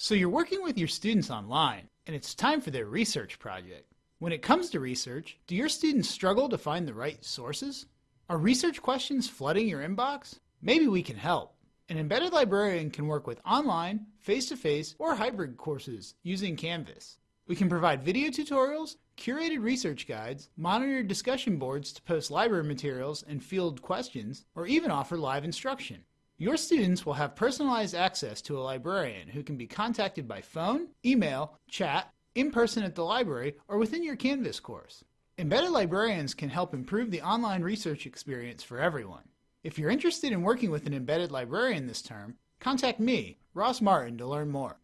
So you're working with your students online, and it's time for their research project. When it comes to research, do your students struggle to find the right sources? Are research questions flooding your inbox? Maybe we can help. An embedded librarian can work with online, face-to-face, or hybrid courses using Canvas. We can provide video tutorials, curated research guides, monitored discussion boards to post library materials and field questions, or even offer live instruction. Your students will have personalized access to a librarian who can be contacted by phone, email, chat, in person at the library, or within your Canvas course. Embedded librarians can help improve the online research experience for everyone. If you're interested in working with an embedded librarian this term, contact me, Ross Martin, to learn more.